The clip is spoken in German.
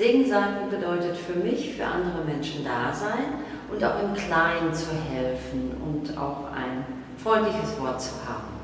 Segen sagen bedeutet für mich, für andere Menschen da sein und auch im Kleinen zu helfen und auch ein freundliches Wort zu haben.